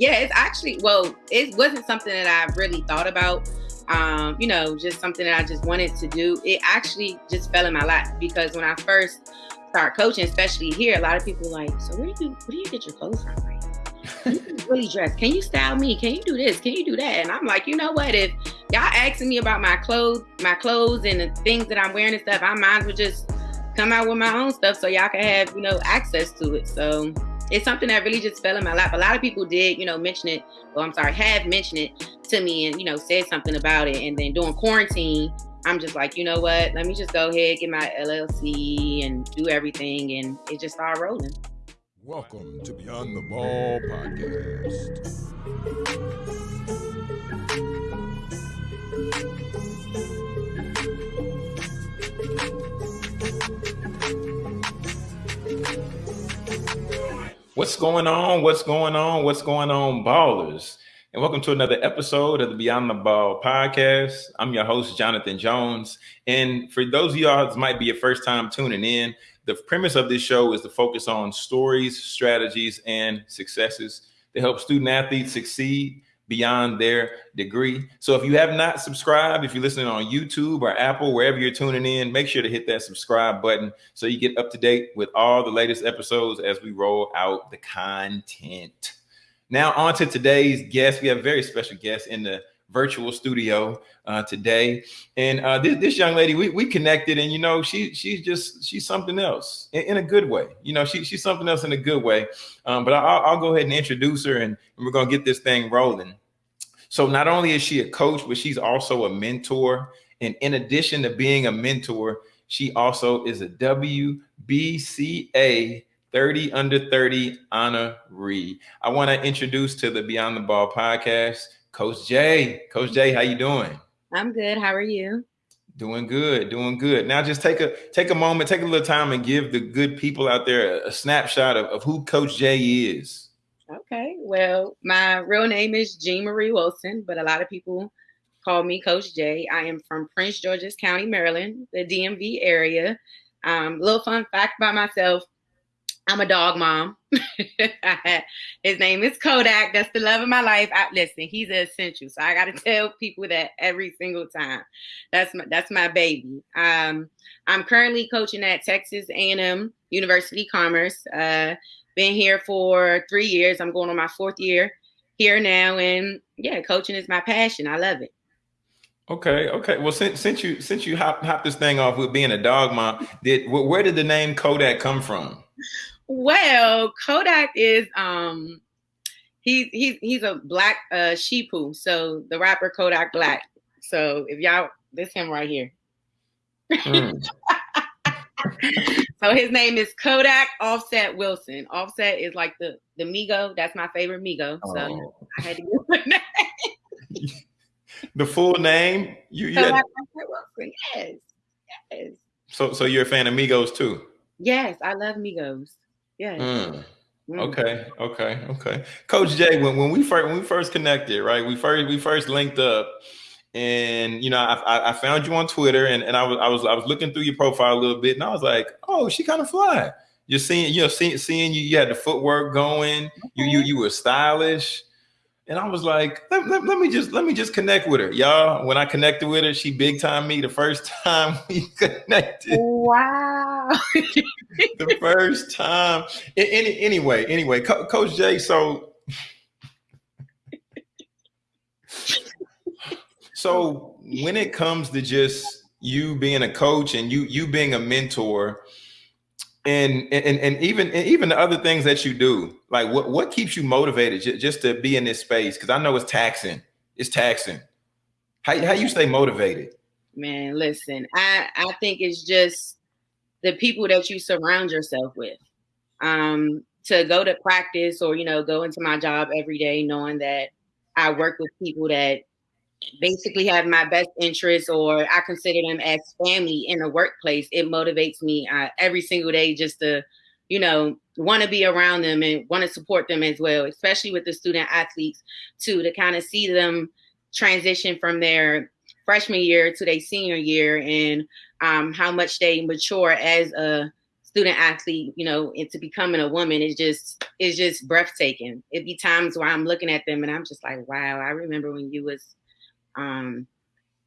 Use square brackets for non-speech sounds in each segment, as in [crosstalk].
Yeah, it's actually well, it wasn't something that I really thought about. Um, you know, just something that I just wanted to do. It actually just fell in my lap because when I first started coaching, especially here, a lot of people like, so where do you where do you get your clothes from? Like, [laughs] really dress? Can you style me? Can you do this? Can you do that? And I'm like, you know what? If y'all asking me about my clothes, my clothes and the things that I'm wearing and stuff, I might as well just come out with my own stuff so y'all can have, you know, access to it. So it's something that really just fell in my lap. A lot of people did, you know, mention it. Well, I'm sorry, have mentioned it to me and, you know, said something about it. And then during quarantine, I'm just like, you know what? Let me just go ahead, get my LLC and do everything. And it just started rolling. Welcome to Beyond the Ball podcast. What's going on? What's going on? What's going on, ballers? And welcome to another episode of the Beyond the Ball podcast. I'm your host, Jonathan Jones. And for those of y'all that might be your first time tuning in, the premise of this show is to focus on stories, strategies, and successes to help student athletes succeed beyond their degree. So if you have not subscribed, if you're listening on YouTube or Apple, wherever you're tuning in, make sure to hit that subscribe button so you get up to date with all the latest episodes as we roll out the content. Now, on to today's guest. We have a very special guest in the virtual studio uh, today, and uh, this, this, young lady, we, we connected, and you know, she she's just she's something else in, in a good way. You know, she, she's something else in a good way. Um, but I'll, I'll, go ahead and introduce her, and, and we're gonna get this thing rolling. So not only is she a coach, but she's also a mentor. And in addition to being a mentor, she also is a WBCA 30 under 30 honoree. I want to introduce to the Beyond the Ball podcast, Coach Jay. Coach Jay, how you doing? I'm good. How are you? Doing good, doing good. Now just take a take a moment, take a little time and give the good people out there a, a snapshot of, of who Coach Jay is. Okay. Well, my real name is Jean Marie Wilson, but a lot of people call me Coach J. I am from Prince George's County, Maryland, the DMV area. Um, little fun fact about myself. I'm a dog mom. [laughs] His name is Kodak. That's the love of my life. I, listen, he's an essential, so I got to [laughs] tell people that every single time. That's my that's my baby. Um, I'm currently coaching at Texas A&M University Commerce. Uh, been here for three years. I'm going on my fourth year here now, and yeah, coaching is my passion. I love it. Okay, okay. Well, since since you since you hop hop this thing off with being a dog mom, did where did the name Kodak come from? Well, Kodak is um he's he's he's a black uh sheepoo. So the rapper Kodak Black. So if y'all this him right here. Mm. [laughs] so his name is Kodak Offset Wilson. Offset is like the the Migo. That's my favorite Migo. So oh. I had to give the name. [laughs] the full name? You, you Kodak had... Wilson. Yes. Yes. So so you're a fan of Migos too? Yes, I love Migos. Yes. Mm. Mm. Okay, okay, okay. Coach Jay, when, when we first when we first connected, right? We first we first linked up and you know I, I found you on Twitter and, and I was I was I was looking through your profile a little bit and I was like oh she kind of fly. You're seeing you know seeing seeing you you had the footwork going you you you were stylish. And I was like let, let, let me just let me just connect with her. Y'all when I connected with her she big time me the first [laughs] time we connected. Wow. [laughs] The first time. Any anyway anyway Co- Coach Jay so So when it comes to just you being a coach and you you being a mentor, and and and even and even the other things that you do, like what what keeps you motivated just, to be in this space? Because I know it's taxing. It's taxing. How how you stay motivated? Man, listen, I I think it's just the people that you surround yourself with. Um, to go to practice or you know go into my job every day knowing that I work with people that basically have my best interests or I consider them as family in the workplace, it motivates me uh, every single day just to, you know, want to be around them and want to support them as well, especially with the student athletes too, to kind of see them transition from their freshman year to their senior year and um, how much they mature as a student athlete, you know, into becoming a woman is just is just breathtaking. It'd be times where I'm looking at them and I'm just like, wow, I remember when you was um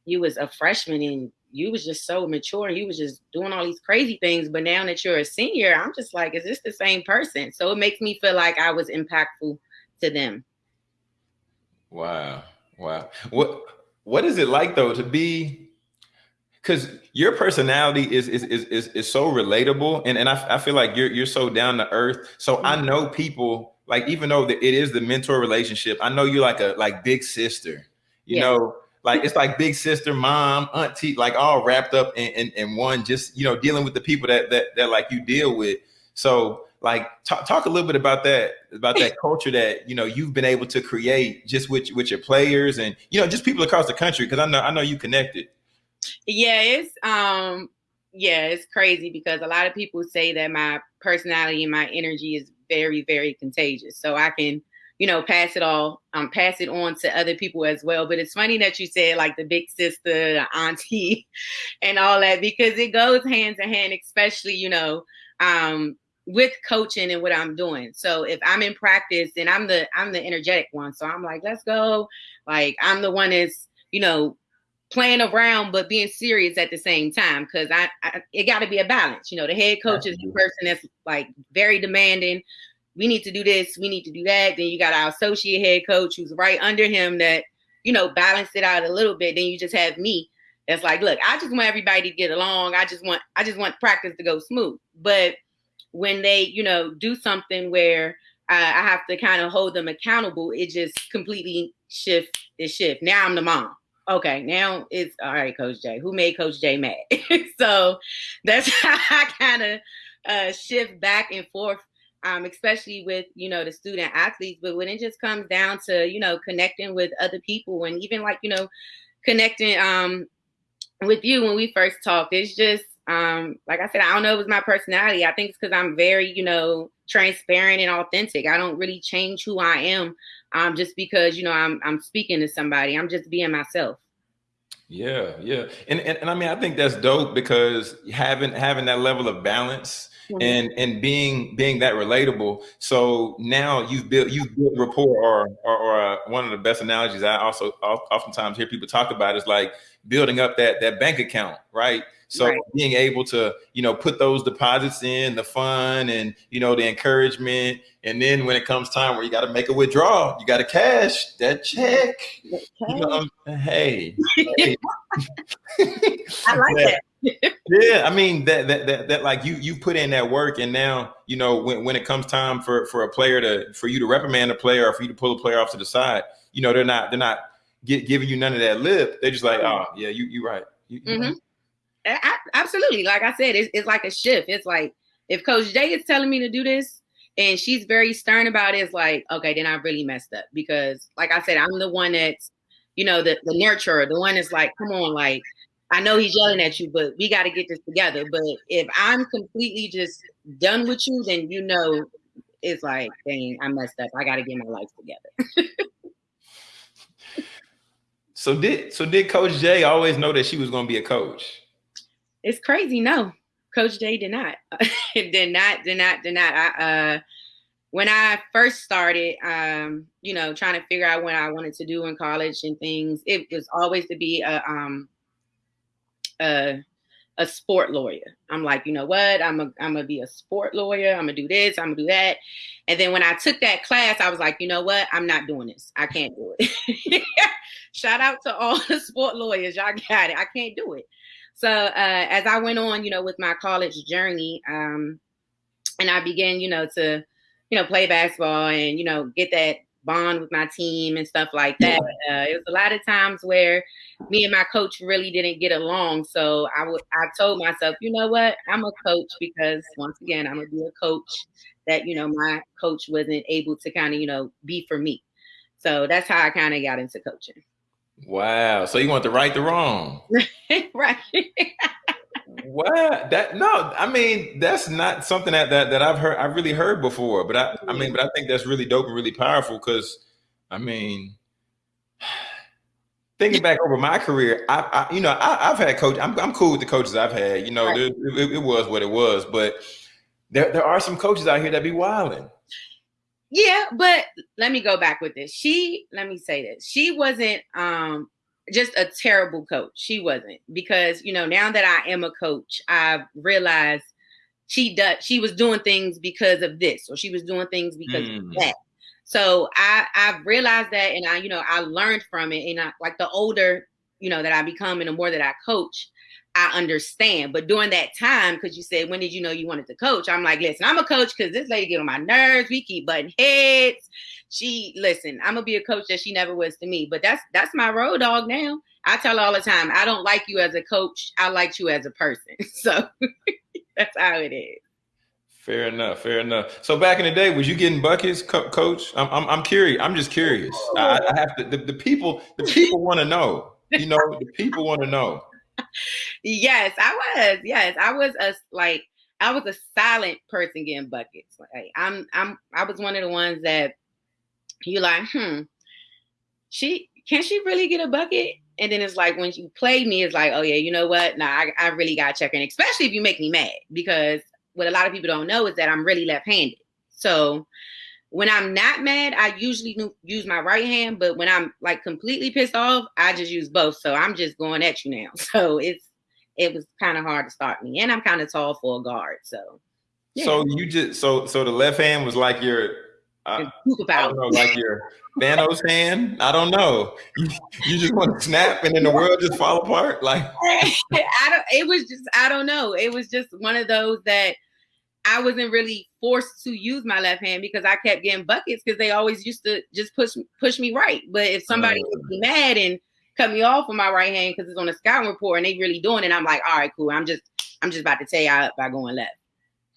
you was a freshman and you was just so mature and you was just doing all these crazy things. But now that you're a senior, I'm just like, is this the same person? So it makes me feel like I was impactful to them. Wow. Wow. What what is it like though to be because your personality is is, is is is so relatable and, and I, I feel like you're you're so down to earth. So I mm-hmm. know people like even though the, it is the mentor relationship, I know you're like a like big sister, you yeah. know, like it's like big sister, mom, auntie, like all wrapped up in, in, in one, just you know, dealing with the people that that that like you deal with. So like talk, talk a little bit about that about that culture that you know you've been able to create just with with your players and you know just people across the country because I know I know you connected. Yeah, it's um yeah, it's crazy because a lot of people say that my personality and my energy is very very contagious. So I can you know, pass it all, um, pass it on to other people as well. But it's funny that you said like the big sister, the auntie, [laughs] and all that because it goes hand to hand, especially you know, um, with coaching and what I'm doing. So if I'm in practice, then I'm the I'm the energetic one. So I'm like, let's go. Like I'm the one that's you know playing around but being serious at the same time because I, I, it got to be a balance. You know, the head coach is the person that's like very demanding, we need to do this, we need to do that. Then you got our associate head coach who's right under him that, you know, balance it out a little bit. Then you just have me that's like, look, I just want everybody to get along. I just want I just want practice to go smooth. But when they, you know, do something where uh, I have to kind of hold them accountable, it just completely shift it shift. Now I'm the mom. Okay, now it's all right, Coach J. Who made Coach J mad? [laughs] so that's [laughs] how I kind of uh, shift back and forth um, especially with you know the student athletes. But when it just comes down to you know connecting with other people and even like you know connecting um, with you when we first talked, it's just um, like I said, I don't know if it's my personality. I think it's because I'm very you know transparent and authentic. I don't really change who I am um, just because you know I'm I'm speaking to somebody. I'm just being myself. Yeah, yeah, and, and and I mean I think that's dope because having having that level of balance mm-hmm. and and being being that relatable. So now you've built you've built rapport, or or, or uh, one of the best analogies I also oftentimes hear people talk about is like building up that that bank account, right? So right. being able to, you know, put those deposits in, the fun and you know the encouragement, and then when it comes time where you got to make a withdrawal, you got to cash that check. Okay. You know, hey, [laughs] hey. I like [laughs] that yeah, I mean that, that that that like you you put in that work, and now you know when, when it comes time for for a player to for you to reprimand a player or for you to pull a player off to the side, you know they're not they're not get, giving you none of that lip. They're just like, oh yeah, you you right. You, mm-hmm. right. I, absolutely, like I said, it's, it's like a shift. It's like if Coach J is telling me to do this, and she's very stern about it, it's like okay, then I really messed up because, like I said, I'm the one that's you know the the nurturer, the one that's like, come on, like I know he's yelling at you, but we got to get this together. But if I'm completely just done with you, then you know it's like, dang, I messed up. I got to get my life together. [laughs] so did so did Coach J always know that she was going to be a coach? It's crazy. No, Coach J did not. [laughs] did not. Did not. Did not. I, uh, when I first started, um, you know, trying to figure out what I wanted to do in college and things, it was always to be a um, a a sport lawyer. I'm like, you know what? I'm a I'm gonna be a sport lawyer. I'm gonna do this. I'm gonna do that. And then when I took that class, I was like, you know what? I'm not doing this. I can't do it. [laughs] Shout out to all the sport lawyers. Y'all got it. I can't do it. So uh, as I went on, you know, with my college journey, um, and I began, you know, to you know play basketball and you know get that bond with my team and stuff like that. Uh, it was a lot of times where me and my coach really didn't get along. So I would I told myself, you know what, I'm a coach because once again I'm gonna be a coach that you know my coach wasn't able to kind of you know be for me. So that's how I kind of got into coaching. Wow. So you want to right the wrong. [laughs] right. [laughs] what that no i mean that's not something that, that that i've heard i've really heard before but i i mean but i think that's really dope and really powerful because i mean [sighs] thinking back over my career i, I you know I, have had coach I'm, I'm cool with the coaches i've had you know right. it, it, it, was what it was but there there are some coaches out here that be wilding. Yeah, but let me go back with this. She, let me say this. She wasn't um just a terrible coach. She wasn't because you know now that I am a coach, I've realized she does she was doing things because of this or she was doing things because mm. of that. So I I've realized that and I you know I learned from it and I like the older you know that I become and the more that I coach, I understand. But during that time, because you said, when did you know you wanted to coach? I'm like, listen, I'm a coach because this lady get on my nerves. We keep butting heads. She listen, I'm gonna be a coach that she never was to me. But that's that's my road dog now. I tell her all the time, I don't like you as a coach. I like you as a person. [laughs] So [laughs] that's how it is. Fair enough. Fair enough. So back in the day, was you getting buckets, co- coach? I'm, I'm, I'm curious. I'm just curious. I, I oh. have to. The, the people. The people want to know. You know, the people want to know yes, I was. Yes, I was a like I was a silent person getting buckets. Like I'm I'm I was one of the ones that you like, hmm, she can she really get a bucket? And then it's like when you play me, it's like, oh yeah, you know what? Nah, I, I really got check in, especially if you make me mad, because what a lot of people don't know is that I'm really left-handed. So when I'm not mad, I usually use my right hand, but when I'm like completely pissed off, I just use both. So I'm just going at you now. [laughs] So it's it was kind of hard to start me, and I'm kind of tall for a guard. So yeah. so you just so so the left hand was like your I don't know, like your Thanos hand. I don't know. You, you just want to snap and then the world just fall apart. Like [laughs] I don't. It was just I don't know. It was just one of those that I wasn't really forced to use my left hand because I kept getting buckets because they always used to just push push me right. But if somebody was mad and cut me off with my right hand because it's on a scouting report and they really doing it, I'm like, all right, cool. I'm just I'm just about to tear you up by going left.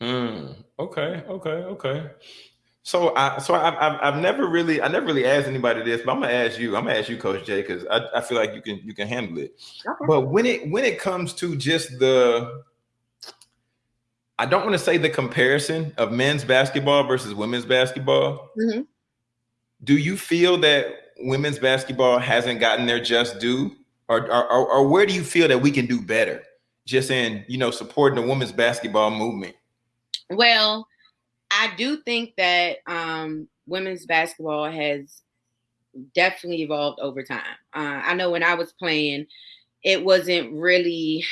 Mm, okay, okay, okay. So I so I've, I've, I've never really I never really asked anybody this, but I'm gonna ask you. I'm gonna ask you, Coach Jay, because I, I feel like you can you can handle it. Okay. But when it when it comes to just the I don't want to say the comparison of men's basketball versus women's basketball. Mm-hmm. Do you feel that women's basketball hasn't gotten their just due, or, or, or where do you feel that we can do better? Just in you know supporting the women's basketball movement. Well, I do think that um, women's basketball has definitely evolved over time. Uh, I know when I was playing, it wasn't really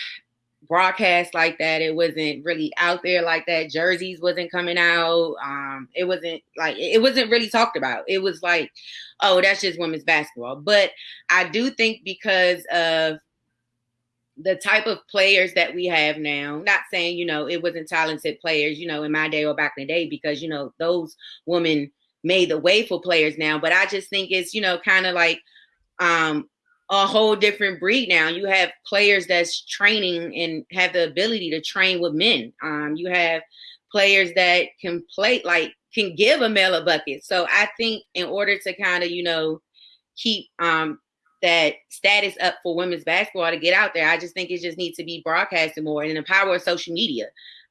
broadcast like that. It wasn't really out there like that. Jerseys wasn't coming out. Um, it wasn't like it wasn't really talked about. It was like, oh, that's just women's basketball. But I do think because of the type of players that we have now, not saying, you know, it wasn't talented players, you know, in my day or back in the day, because, you know, those women made the way for players now. But I just think it's, you know, kind of like um a whole different breed now. You have players that's training and have the ability to train with men. Um, you have players that can play like can give a male a bucket. So I think in order to kind of you know keep um, that status up for women's basketball to get out there, I just think it just needs to be broadcasted more and the power of social media.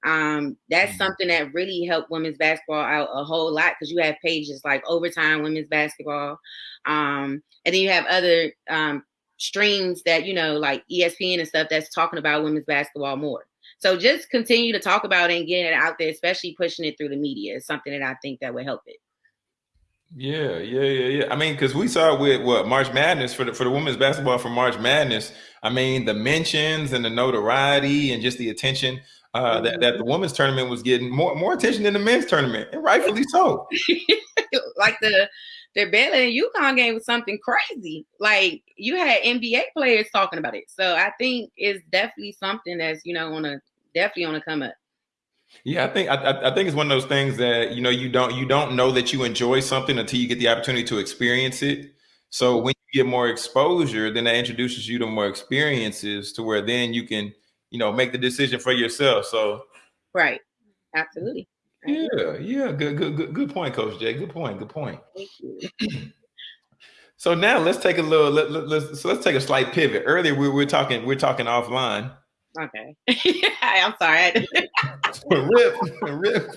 Um, that's mm-hmm. something that really helped women's basketball out a whole lot because you have pages like Overtime Women's Basketball, um, and then you have other um, streams that you know like ESPN and stuff that's talking about women's basketball more. So just continue to talk about it and get it out there, especially pushing it through the media is something that I think that would help it. Yeah, yeah, yeah, yeah. I mean, because we saw with what March Madness for the for the women's basketball for March Madness. I mean, the mentions and the notoriety and just the attention uh, that, that the women's tournament was getting more more attention than the men's tournament, and rightfully so. [laughs] like the the Baylor and UConn game was something crazy. Like you had NBA players talking about it. So I think it's definitely something that's you know on a definitely on a come up. Yeah, I think I, I think it's one of those things that you know you don't you don't know that you enjoy something until you get the opportunity to experience it. So when you get more exposure, then that introduces you to more experiences to where then you can you know make the decision for yourself. So right, absolutely. Yeah, yeah, good, good, good, good point, Coach Jay. Good point. Good point. Thank you. so now let's take a little. Let, let, let's so let's take a slight pivot. Earlier we were talking. We are talking offline. Okay. [laughs] I'm sorry. [laughs] [laughs] rip, rip.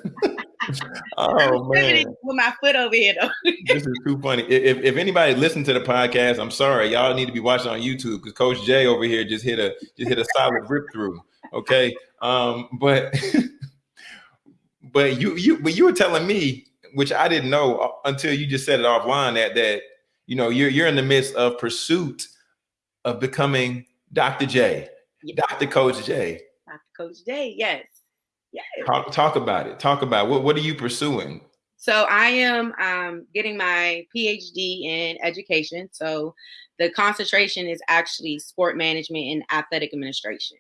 oh man, with my foot over here though. this is too funny. If, if anybody listened to the podcast, I'm sorry. Y'all need to be watching on YouTube because Coach Jay over here just hit a just hit a solid rip through. Okay. Um, but but you you but you were telling me, which I didn't know uh, until you just said it offline that that you know you're you're in the midst of pursuit of becoming Dr. J. Dr. Coach J. Dr. Coach J, yes. Yes. Talk, talk about it. Talk about what what are you pursuing? So I am um, getting my PhD in education. So the concentration is actually sport management and athletic administration.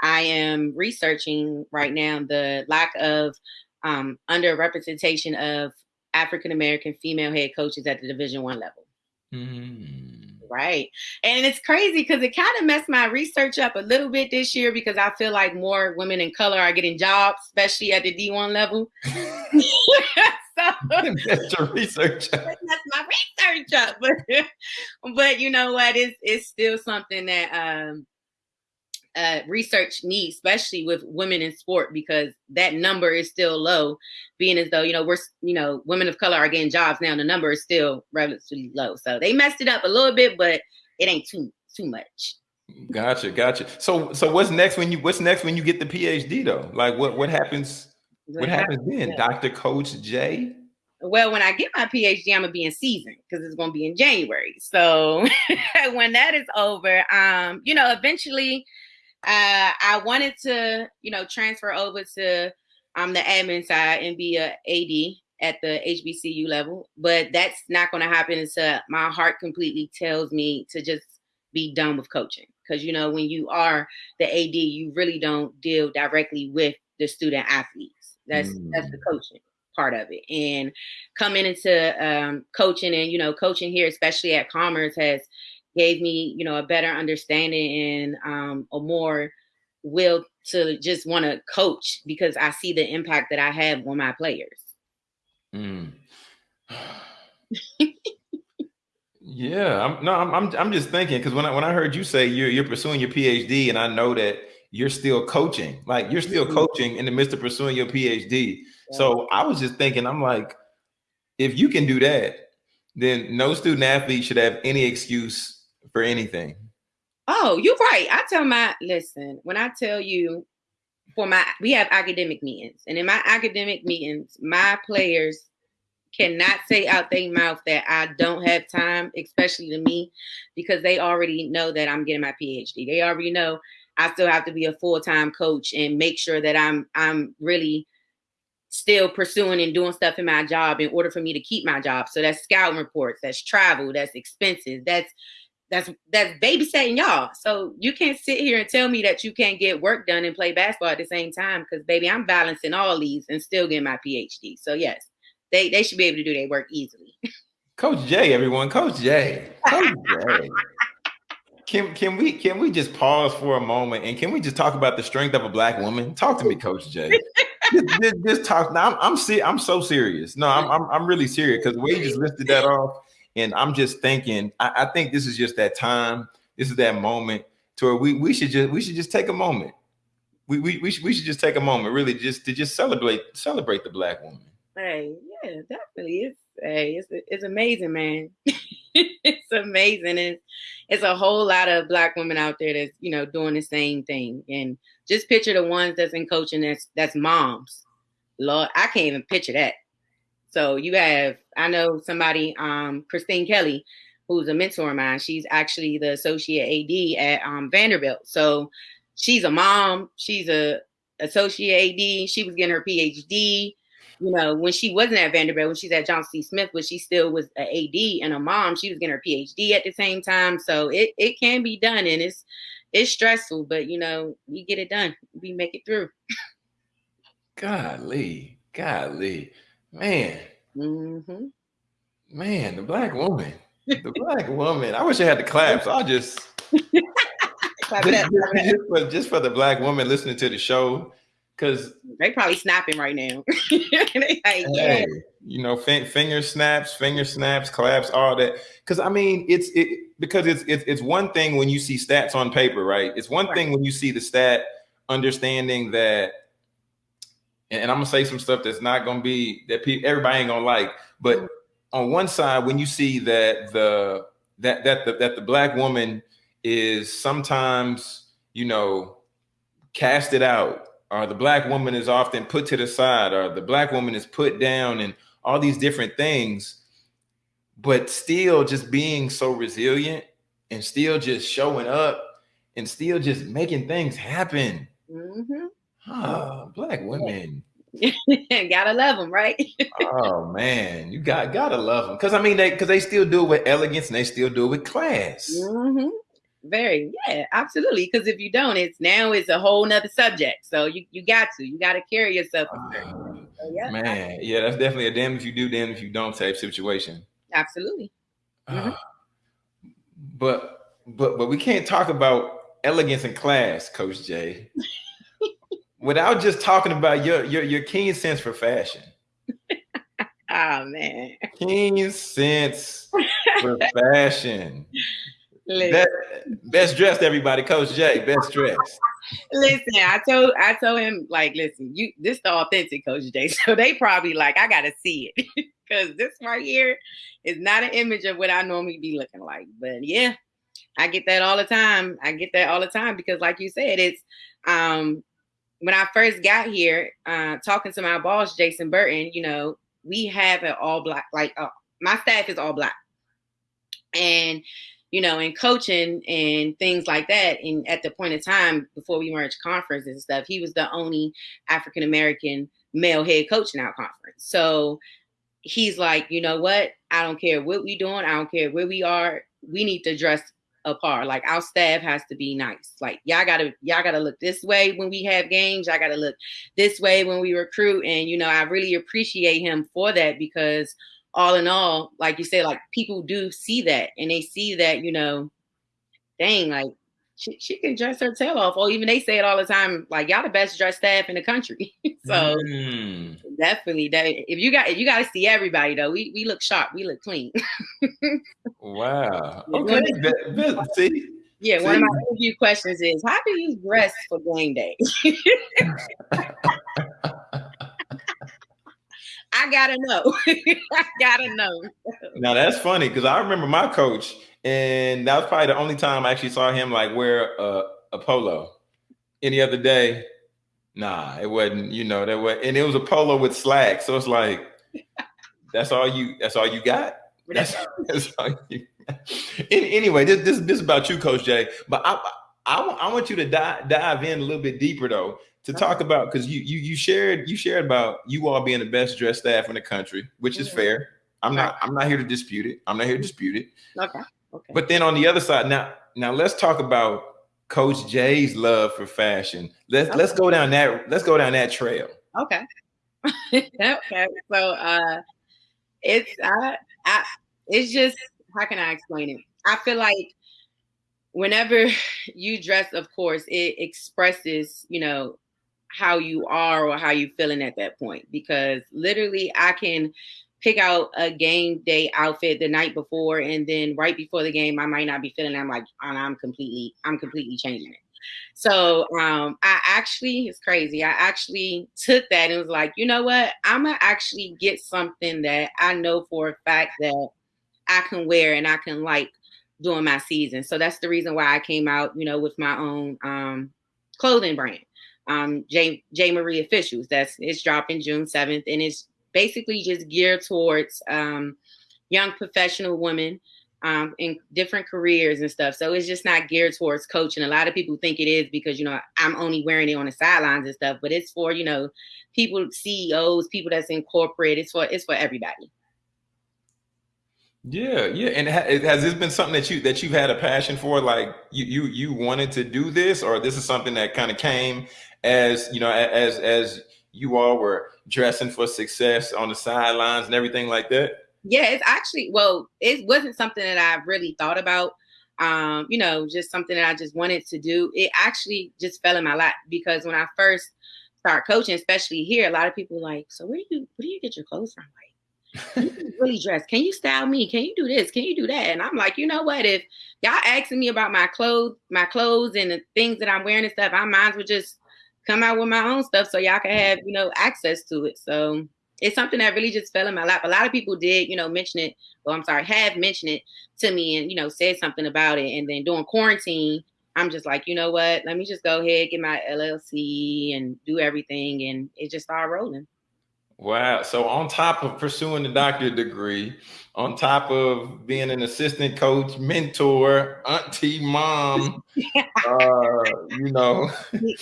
I am researching right now the lack of um, underrepresentation of African American female head coaches at the Division One level. Mm. Right. And it's crazy because it kind of messed my research up a little bit this year because I feel like more women in color are getting jobs, especially at the D1 level. [laughs] [laughs] so [laughs] That's your research. that's my research up. But, but you know what? It's it's still something that um uh research needs, especially with women in sport, because that number is still low, being as though, you know, we're you know, women of color are getting jobs now, the number is still relatively low. So they messed it up a little bit, but it ain't too too much. Gotcha, gotcha. So so what's next when you what's next when you get the PhD though? Like what what happens what happens then? Yeah. Dr. Coach J? Well, when I get my PhD, I'm gonna be in season because it's gonna be in January. So [laughs] when that is over, um, you know, eventually, uh, I wanted to, you know, transfer over to um the admin side and be a AD at the HBCU level, but that's not gonna happen until my heart completely tells me to just be done with coaching. Because you know, when you are the AD, you really don't deal directly with the student athletes. That's that's the coaching part of it and coming into um, coaching and you know coaching here especially at commerce has gave me you know a better understanding and um, a more will to just want to coach because i see the impact that i have on my players Mm. [laughs] yeah, I'm no, I'm I'm, I'm just thinking because when I when I heard you say you're you're pursuing your PhD, and I know that you're still coaching, like you're still Mhm. coaching in the midst of pursuing your PhD. So I was just thinking, I'm like, if you can do that, then no student athlete should have any excuse for anything. oh you're right i tell my listen when i tell you for my we have academic meetings and in my academic meetings my players cannot say out their mouth that I don't have time, especially to me, because they already know that I'm getting my PhD. They already know I still have to be a full-time coach and make sure that I'm I'm really still pursuing and doing stuff in my job in order for me to keep my job. So that's scouting reports, that's travel, that's expenses, that's that's that's babysitting y'all. So you can't sit here and tell me that you can't get work done and play basketball at the same time because baby, I'm balancing all these and still getting my PhD. So yes, they they should be able to do their work easily. [laughs] Coach J, everyone, Coach J, Coach J. [laughs] Can can we can we just pause for a moment and can we just talk about the strength of a black woman? Talk to me, Coach J. [laughs] just, just, just talk. Now I'm I'm, se- I'm so serious. No, I'm I'm, I'm really serious because the way you just listed that off, and I'm just thinking. I, I think this is just that time. This is that moment to where we we should just we should just take a moment. We we we should, we should just take a moment, really, just to just celebrate celebrate the black woman. Hey, yeah, definitely. It's hey, it's it's amazing, man. [laughs] it's amazing. It's it's a whole lot of black women out there that's you know doing the same thing. And just picture the ones that's in coaching that's that's moms. Lord, I can't even picture that. So you have, I know somebody, um, Christine Kelly, who's a mentor of mine. She's actually the associate AD at um, Vanderbilt. So she's a mom. She's a associate AD. She was getting her PhD you know, when she wasn't at Vanderbilt, when she's at Johnson C. Smith, but she still was an AD and a mom. She was getting her PhD at the same time. So it, it can be done and it's it's stressful, but you know, we get it done. We make it through. Golly, golly, man, hmm man, the black woman, the black woman. I wish I had the claps. I'll just Clap it just, up, clap it up. [laughs] just for, just for the black woman listening to the show, because They probably snapping right now. [laughs] like, yeah. hey, you know, fin- finger snaps, finger snaps, claps, all that. Because I mean, it's it because it's it's it's one thing when you see stats on paper, right? It's one Right. thing when you see the stat, understanding that. And, and I'm gonna say some stuff that's not gonna be that people everybody ain't gonna like, but on one side, when you see that the that that the, that the black woman is sometimes you know casted out or the black woman is often put to the side, or the black woman is put down, and all these different things. But still, just being so resilient and still just showing up and still just making things happen. Mm-hmm. Oh, black women. [laughs] gotta love them, right? oh [laughs] man, you got gotta love them because I mean they because they still do it with elegance and they still do it with class. Mm-hmm. Very, yeah, absolutely. Because if you don't, it's now it's a whole nother subject. So you you got to you got to carry yourself. Uh, so, yeah. Man, yeah, that's definitely a damn if you do, damn if you don't type situation. Absolutely. Mm-hmm. Uh, but but but we can't talk about elegance and class, Coach J, without just talking about your your your keen sense for fashion. oh [laughs] man, keen sense for [laughs] fashion. Best, best dressed, everybody. Coach Jay, best dressed. Listen, I told I told him like, listen, you this the authentic Coach Jay. [laughs] So they probably like, I gotta see it because this right here is not an image of what I normally be looking like. But yeah, I get that all the time. I get that all the time because, like you said, it's um when I first got here, uh, talking to my boss, Jason Burton, you know, we have an all black, like uh, my staff is all black. And, you know, in coaching and things like that, and at the point of time before we merged conferences and stuff, he was the only African American male head coach in our conference. So he's like, you know what? I don't care what we doing. I don't care where we are. We need to dress apart. Like our staff has to be nice. Like y'all gotta y'all gotta look this way when we have games. Y'all gotta look this way when we recruit. And you know, I really appreciate him for that because all in all, like you say, like people do see that and they see that, you know, dang, like she, she can dress her tail off. Or even they say it all the time, like y'all the best dressed staff in the country. [laughs] so mm. definitely that if you got if you gotta see everybody though, we we look sharp, we look clean. [laughs] wow. Okay. see? Yeah, see? one of my interview questions is how do you dress for game day? [laughs] I gotta know. I gotta know. Now that's funny because I remember my coach and that was probably the only time I actually saw him like wear a, a polo. Any other day, nah, it wasn't. You know that was, and it was a polo with slacks. So it's like, that's all you. That's all you got. That's, that's all you. anyway, this, this this is about you, Coach Jay. But I I, I want you to dive dive in a little bit deeper though to uh-huh. talk about because you you you shared you shared about you all being the best dressed staff in the country, which is mm-hmm. fair. I'm not I'm not here to dispute it. I'm not here to dispute it. Okay. Okay. But then on the other side, now now let's talk about Coach Jay's love for fashion. Let's okay. let's go down that let's go down that trail. Okay. [laughs] okay. So uh it's I, I it's just how can I explain it? I feel like whenever [laughs] you dress, of course, it expresses, you know, how you are or how you feeling at that point. Because literally I can pick out a game day outfit the night before, and then right before the game, I might not be feeling. I'm like, I'm completely, I'm completely changing it. So um, I actually, it's crazy. I actually took that and was like, you know what? I'm gonna actually get something that I know for a fact that I can wear and I can like during my season. So that's the reason why I came out, you know, with my own um, clothing brand, um, J J Marie Officials. That's it's dropping June 7th, and it's basically just geared towards um, young professional women um, in different careers and stuff. So it's just not geared towards coaching. A lot of people think it is because you know I'm only wearing it on the sidelines and stuff, but it's for you know people, CEOs, people that's in corporate. It's for it's for everybody. Yeah, yeah, and has this been something that you that you've had a passion for? Like you you you wanted to do this, or this is something that kind of came as you know as as you all were dressing for success on the sidelines and everything like that? Yeah, it's actually well, it wasn't something that I really thought about. Um, you know, just something that I just wanted to do. It actually just fell in my lap because when I first started coaching, especially here, a lot of people like, so where do you where do you get your clothes from? Like, really dress? Can you style me? Can you do this? Can you do that? And I'm like, you know what? If y'all asking me about my clothes, my clothes and the things that I'm wearing and stuff, I might as well just come out with my own stuff so y'all can have, you know, access to it. So it's something that really just fell in my lap. A lot of people did, you know, mention it. Well, I'm sorry, have mentioned it to me and, you know, said something about it. And then during quarantine, I'm just like, you know what? Let me just go ahead, get my LLC and do everything. And it just started rolling. Wow. So on top of pursuing the doctorate degree, on top of being an assistant coach, mentor, auntie, mom, [laughs] uh, you know,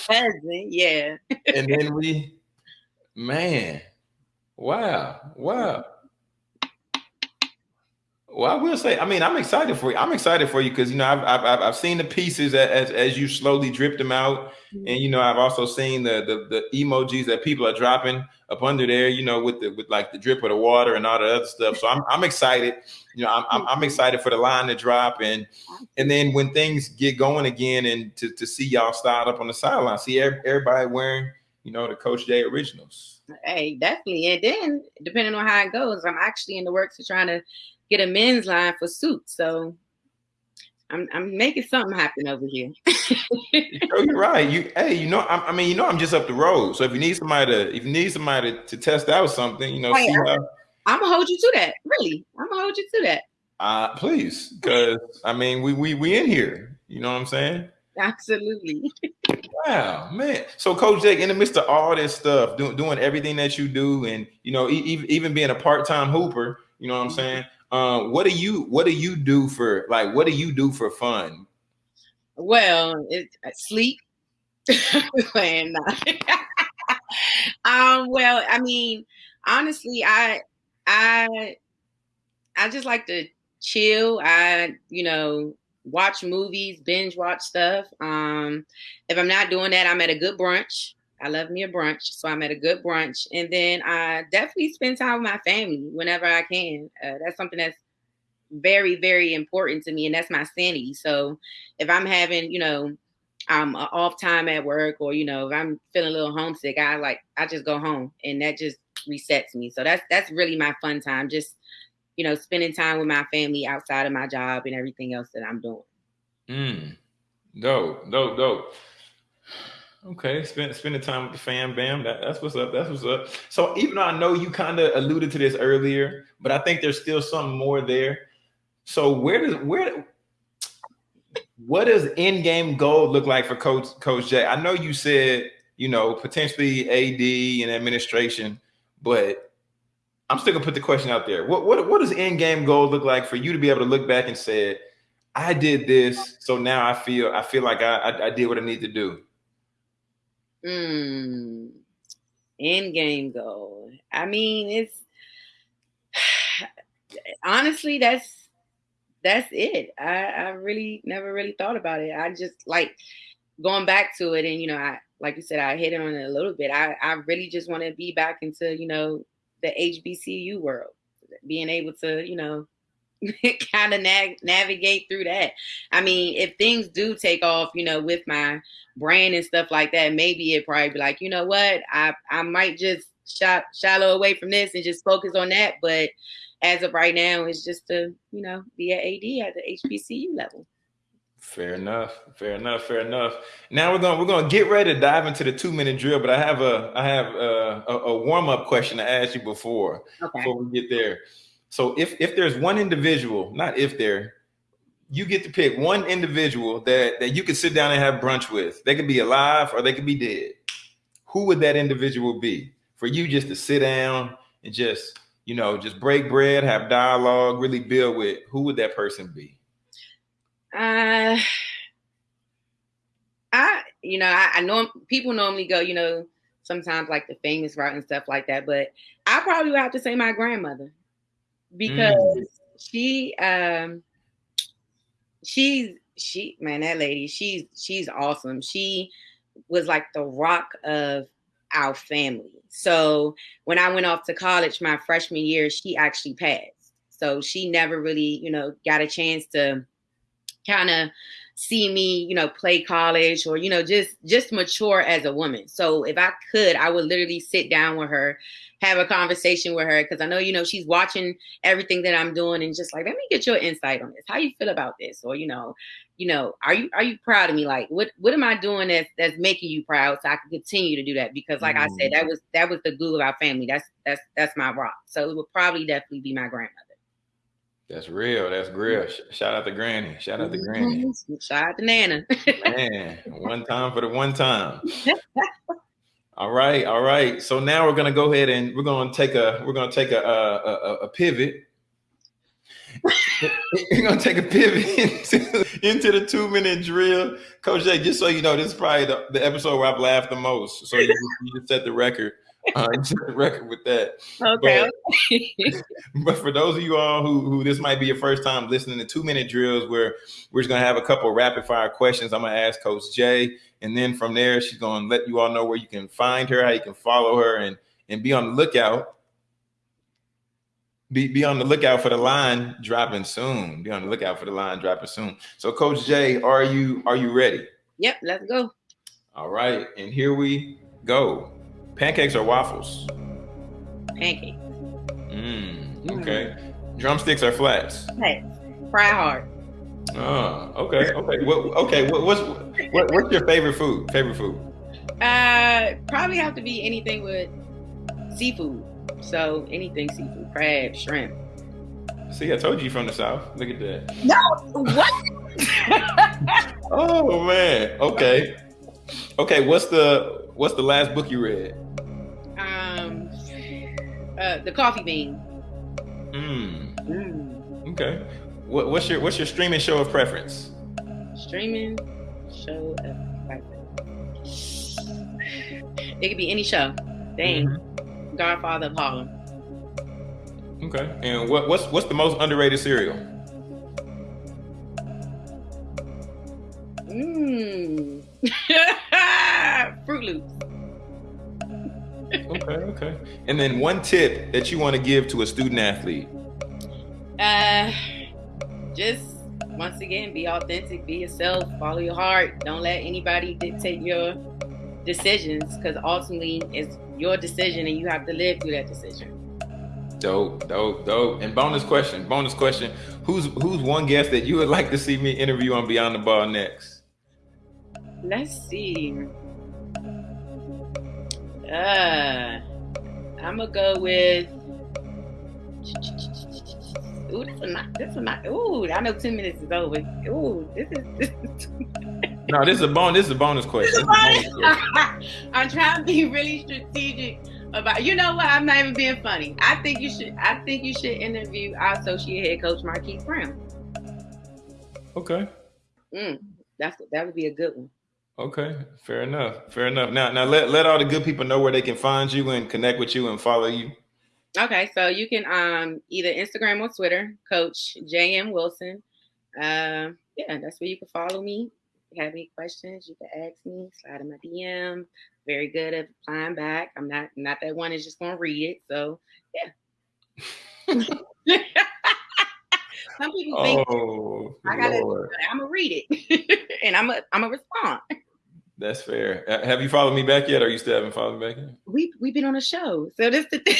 cousin, yeah. and then we, man, wow, wow. Well, I will say, I mean, I'm excited for you. I'm excited for you because you know I've, I've I've seen the pieces as as you slowly drip them out, mm-hmm. and you know I've also seen the, the the emojis that people are dropping up under there. You know, with the with like the drip of the water and all the other stuff. So I'm I'm excited. You know, I'm I'm, I'm excited for the line to drop, and and then when things get going again, and to to see y'all start up on the sideline, see everybody wearing you know the Coach J originals. Hey, definitely. And then depending on how it goes, I'm actually in the works of trying to get a men's line for suits. So I'm I'm making something happen over here. [laughs] oh, you're right. You hey, you know, I, I, mean, you know, I'm just up the road. So if you need somebody to, if you need somebody to, to test out something, you know, hey, how, I'm gonna hold you to that. Really, I'm gonna hold you to that. Uh, please, because I mean, we we we in here. You know what I'm saying? Absolutely. wow, man. So, Coach Jake, in the midst of all this stuff, doing doing everything that you do, and you know, e- even being a part time hooper, you know what I'm mm-hmm. saying? Um, what do you what do you do for like what do you do for fun? Well, it's uh, sleep. [laughs] Playing [laughs] um, well, I mean, honestly, I I I just like to chill. I, you know, watch movies, binge watch stuff. Um, if I'm not doing that, I'm at a good brunch. I love me a brunch, so I'm at a good brunch, and then I definitely spend time with my family whenever I can. Uh, that's something that's very, very important to me, and that's my sanity. So if I'm having, you know, I'm um, off time at work, or you know, if I'm feeling a little homesick, I like I just go home, and that just resets me. So that's that's really my fun time, just you know, spending time with my family outside of my job and everything else that I'm doing. Mm. Dope, dope, dope. Okay, spend spending time with the fam, bam. That, that's what's up. That's what's up. So even though I know you kind of alluded to this earlier, but I think there's still something more there. So where does where what does end game goal look like for Coach Coach Jay? I know you said you know potentially AD and administration, but I'm still gonna put the question out there. What what what does end game goal look like for you to be able to look back and say, I did this, so now I feel I feel like I I, I did what I need to do. Hmm. End game goal. I mean, it's [sighs] honestly that's that's it. I, I really never really thought about it. I just like going back to it and you know, I like you said, I hit it on it a little bit. I, I really just want to be back into, you know, the HBCU world, being able to, you know, [laughs] kind of nav- navigate through that. I mean, if things do take off, you know, with my brand and stuff like that, maybe it probably be like, you know what, I I might just shot shallow away from this and just focus on that. But as of right now, it's just to you know be an AD at the HBCU level. Fair enough. Fair enough. Fair enough. Now we're gonna we're gonna get ready to dive into the two minute drill, but I have a I have a, a, a warm up question to ask you before okay. before we get there. So if if there's one individual, not if there, you get to pick one individual that that you could sit down and have brunch with. They could be alive or they could be dead. Who would that individual be for you just to sit down and just you know just break bread, have dialogue, really build with? Who would that person be? Uh, I you know I, I know people normally go you know sometimes like the famous route and stuff like that, but I probably would have to say my grandmother because mm. she um she's she man that lady she's she's awesome. She was like the rock of our family. So when i went off to college my freshman year she actually passed. So she never really you know got a chance to kind of see me you know play college or you know just just mature as a woman. So if i could i would literally sit down with her have a conversation with her because I know, you know, she's watching everything that I'm doing and just like, let me get your insight on this. How you feel about this? Or, you know, you know, are you are you proud of me? Like, what what am I doing that's that's making you proud so I can continue to do that? Because like mm. I said, that was that was the glue of our family. That's that's that's my rock. So it would probably definitely be my grandmother. That's real. That's real. Shout out to Granny. Shout out to Granny. [laughs] Shout out to Nana. Man, one time for the one time. [laughs] All right, all right. So now we're gonna go ahead and we're gonna take a we're gonna take a a, a, a pivot. [laughs] we're gonna take a pivot [laughs] into, into the two minute drill, Coach Jay. Just so you know, this is probably the, the episode where I've laughed the most. So you, you just set the record. Uh, [laughs] set the record with that. okay. But for those of you all who, who this might be your first time listening to two minute drills, where we're just gonna have a couple of rapid fire questions. I'm gonna ask Coach Jay, and then from there, she's gonna let you all know where you can find her, how you can follow her, and and be on the lookout. Be, be on the lookout for the line dropping soon. Be on the lookout for the line dropping soon. So, Coach Jay, are you are you ready? yep, let's go. All right, and here we go. Pancakes or waffles? Pancake. Mm, okay. Drumsticks or flats? Hey, fry hard. Oh, okay, okay. What? Okay, what, what's what, what's your favorite food? Favorite food? Uh, probably have to be anything with seafood. So anything seafood, crab, shrimp. See, I told you from the south. Look at that. No, what? [laughs] Oh man. Okay. Okay. What's the What's the last book you read? um, uh, the coffee bean. Hmm. Mm. Okay. What, what's your What's your streaming show of preference? Streaming show of preference. It could be any show. Dang, Mm-hmm. Godfather of Harlem. Okay. And what What's What's the most underrated cereal? Mmm. [laughs] Froot Loops. Okay. Okay. And then one tip that you want to give to a student athlete. Uh, just once again, be authentic, be yourself, follow your heart. Don't let anybody dictate your decisions because ultimately it's your decision and you have to live through that decision. Dope, dope, dope. And bonus question, bonus question. Who's Who's one guest that you would like to see me interview on Beyond the Ball next? Let's see. Uh, I'm gonna go with. Ooh, this is not. This is not. Ooh, I know ten minutes is over. Ooh, this is. This is No, this is a bonus. This is a bonus question. A bonus. [laughs] I'm trying to be really strategic about. You know what? I'm not even being funny. I think you should. I think you should interview our associate head coach Marquise Brown. Okay. Mm, that's that would be a good one. Okay. Fair enough. Fair enough. Now, now let, let all the good people know where they can find you and connect with you and follow you. Okay, so you can um either Instagram or Twitter, Coach JM Wilson. Uh, yeah, that's where you can follow me. If you have any questions, you can ask me. Slide in my DM. Very good at replying back. I'm not not that one is just gonna read it. So yeah. [laughs] Some people think Oh, I gotta. Lord. I'm gonna read it, [laughs] and I'm a I'm a respond. That's fair. Uh, Have you followed me back yet? Or you still haven't followed me back yet? We we've been on a show, so that's the thing.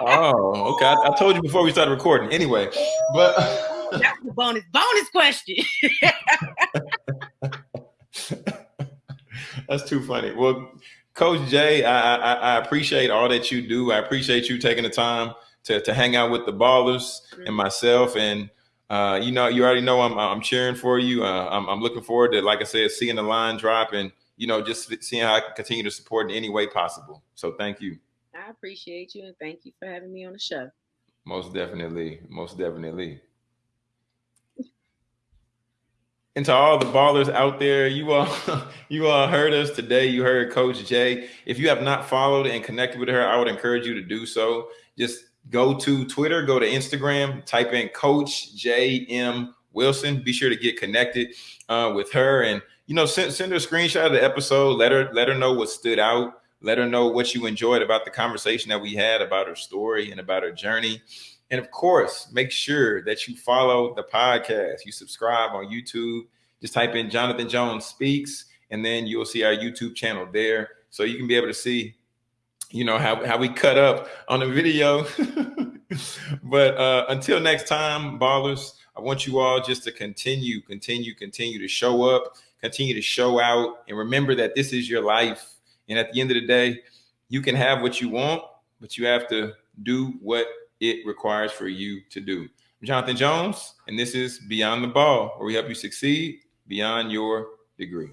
Oh, okay. I, I told you before we started recording. Anyway, but That's the bonus bonus question. [laughs] That's too funny. Well, Coach Jay, I, I, I appreciate all that you do. I appreciate you taking the time to, to hang out with the ballers and myself. And uh, you know, you already know I'm I'm cheering for you. Uh, I'm, I'm looking forward to, like I said, seeing the line drop and you know just seeing how I can continue to support in any way possible. So thank you. I appreciate you and thank you for having me on the show. Most definitely. Most definitely. [laughs] And to all the ballers out there, you all [laughs] you all heard us today. You heard Coach Jay. If you have not followed and connected with her, I would encourage you to do so. Just go to Twitter, go to Instagram, type in Coach J M Wilson. Be sure to get connected uh, with her, and you know, send send her a screenshot of the episode. Let her let her know what stood out. Let her know what you enjoyed about the conversation that we had about her story and about her journey. And of course, make sure that you follow the podcast. You subscribe on YouTube. Just type in Jonathan Jones Speaks, and then you'll see our YouTube channel there. So you can be able to see, you know, how, how we cut up on the video. [laughs] but uh, until next time, ballers, I want you all just to continue, continue, continue to show up, continue to show out, and remember that this is your life. And at the end of the day, you can have what you want, but you have to do what it requires for you to do. I'm Jonathan Jones, and this is Beyond the Ball, where we help you succeed beyond your degree.